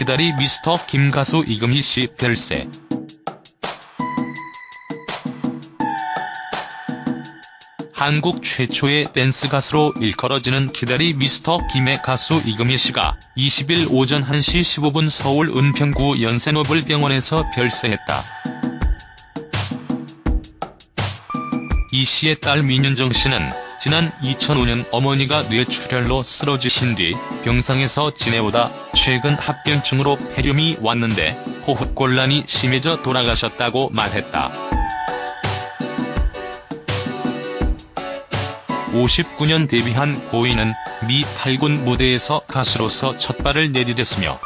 기다리 미스터 김 가수 이금희 씨 별세. 한국 최초의 댄스 가수로 일컬어지는 기다리 미스터 김의 가수 이금희 씨가 20일 오전 1시 15분 서울 은평구 연세노블병원에서 별세했다. 이 씨의 딸 민윤정 씨는 지난 2005년 어머니가 뇌출혈로 쓰러지신 뒤 병상에서 지내오다 최근 합병증으로 폐렴이 왔는데 호흡곤란이 심해져 돌아가셨다고 말했다. 59년 데뷔한 고인은 미 8군 무대에서 가수로서 첫발을 내디뎠으며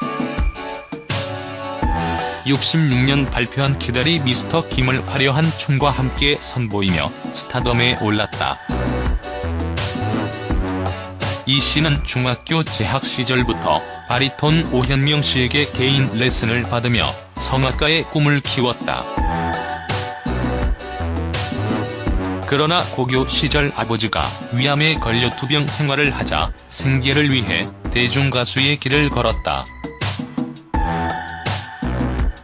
66년 발표한 기다리 미스터 김을 화려한 춤과 함께 선보이며 스타덤에 올랐다. 이 씨는 중학교 재학 시절부터 바리톤 오현명 씨에게 개인 레슨을 받으며 성악가의 꿈을 키웠다. 그러나 고교 시절 아버지가 위암에 걸려 투병 생활을 하자 생계를 위해 대중가수의 길을 걸었다.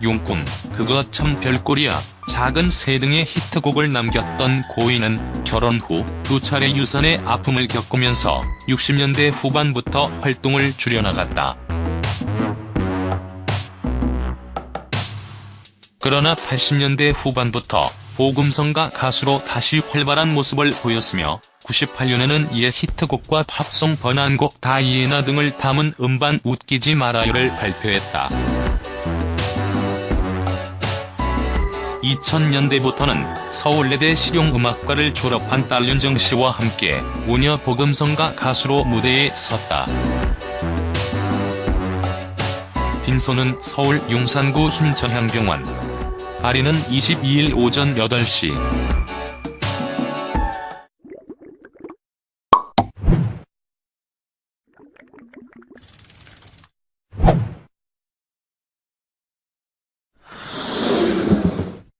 용꿈, 그거 참 별꼴이야, 작은 새 등의 히트곡을 남겼던 고인은 결혼 후 두 차례 유산의 아픔을 겪으면서 60년대 후반부터 활동을 줄여나갔다. 그러나 80년대 후반부터 보금성가 가수로 다시 활발한 모습을 보였으며 98년에는 이에 히트곡과 팝송 번안곡 다이애나 등을 담은 음반 웃기지 말아요를 발표했다. 2000년대부터는 서울예대 실용음악과를 졸업한 딸 윤정 씨와 함께 우녀 보금성가 가수로 무대에 섰다. 빈소는 서울 용산구 순천향병원. 발인은 22일 오전 8시.